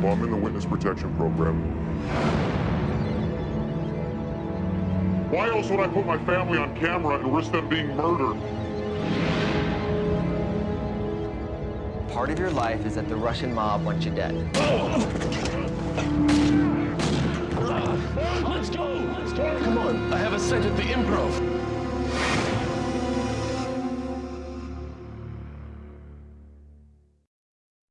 bombing I'm in the witness protection program. Why else would I put my family on camera and risk them being murdered? Part of your life is that the Russian mob wants you dead. Let's go! Let's go! Come on, I have a set at the improv.